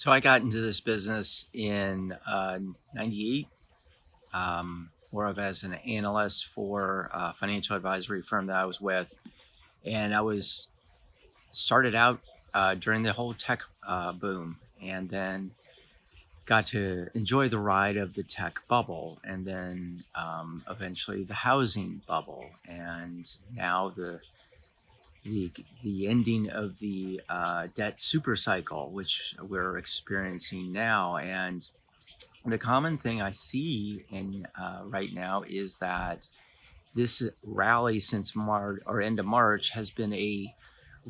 So I got into this business in uh, 98, um, more of as an analyst for a financial advisory firm that I was with. And I was started out uh, during the whole tech uh, boom and then got to enjoy the ride of the tech bubble and then um, eventually the housing bubble and now the the the ending of the uh, debt super cycle, which we're experiencing now. And the common thing I see in uh, right now is that this rally since March or end of March has been a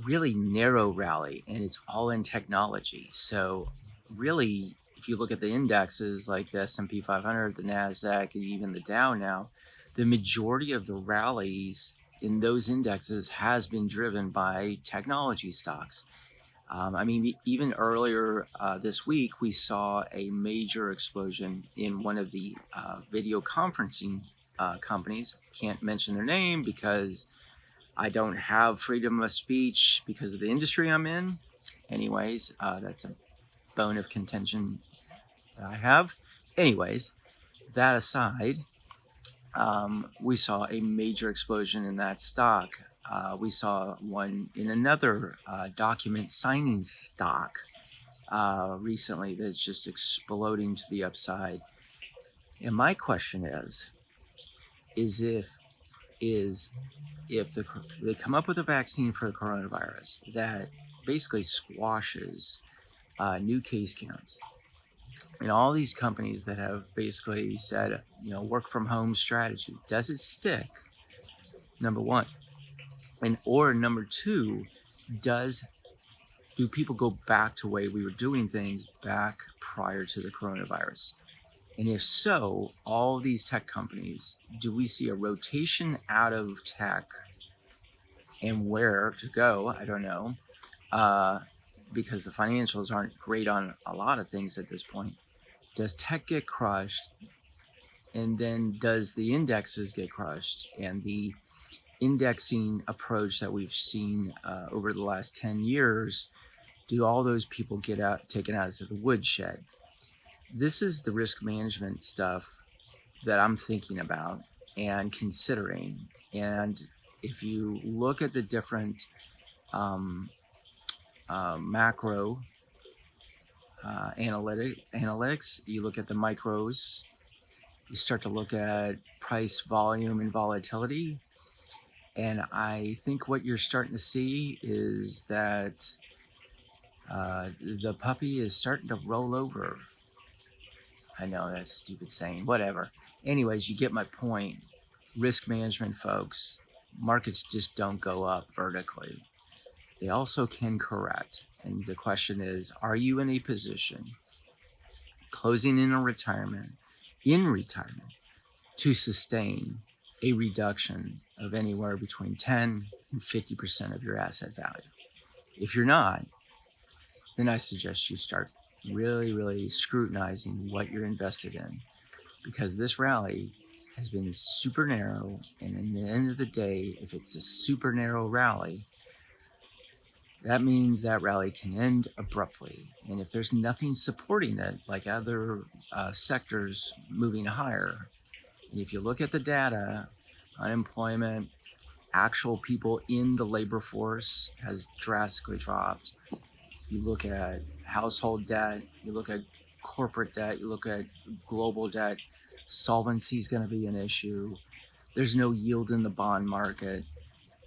really narrow rally, and it's all in technology. So really, if you look at the indexes like the S&P 500, the Nasdaq, and even the Dow now, the majority of the rallies in those indexes has been driven by technology stocks. Um, I mean, even earlier uh, this week, we saw a major explosion in one of the uh, video conferencing uh, companies. Can't mention their name because I don't have freedom of speech because of the industry I'm in. Anyways, uh, that's a bone of contention that I have. Anyways, that aside, um, we saw a major explosion in that stock. Uh, we saw one in another uh, document signing stock uh, recently that's just exploding to the upside. And my question is, is if is if the, they come up with a vaccine for the coronavirus that basically squashes uh, new case counts and all these companies that have basically said, you know, work from home strategy, does it stick? Number one. And or number two, does do people go back to the way we were doing things back prior to the coronavirus? And if so, all these tech companies, do we see a rotation out of tech and where to go? I don't know. Uh, because the financials aren't great on a lot of things at this point. Does tech get crushed? And then does the indexes get crushed? And the indexing approach that we've seen uh, over the last 10 years, do all those people get out taken out of the woodshed? This is the risk management stuff that I'm thinking about and considering. And if you look at the different um, uh, macro uh, analytic, analytics, you look at the micros, you start to look at price, volume, and volatility. And I think what you're starting to see is that uh, the puppy is starting to roll over. I know that's stupid saying, whatever. Anyways, you get my point. Risk management, folks. Markets just don't go up vertically. They also can correct. And the question is, are you in a position closing in a retirement, in retirement, to sustain a reduction of anywhere between 10 and 50% of your asset value? If you're not, then I suggest you start really, really scrutinizing what you're invested in because this rally has been super narrow. And in the end of the day, if it's a super narrow rally, that means that rally can end abruptly. And if there's nothing supporting it, like other uh, sectors moving higher, and if you look at the data, unemployment, actual people in the labor force has drastically dropped. You look at household debt, you look at corporate debt, you look at global debt, solvency is going to be an issue. There's no yield in the bond market.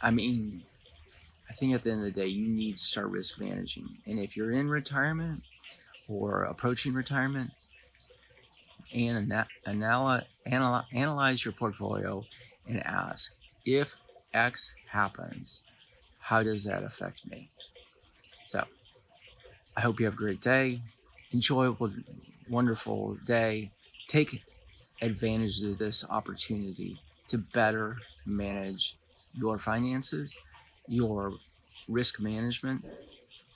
I mean, I think at the end of the day, you need to start risk managing. And if you're in retirement or approaching retirement, and anal anal analyze your portfolio and ask if X happens, how does that affect me? So I hope you have a great day, enjoyable, wonderful day. Take advantage of this opportunity to better manage your finances your risk management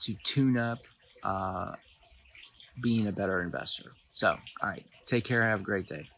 to tune up uh, being a better investor. So, all right, take care. Have a great day.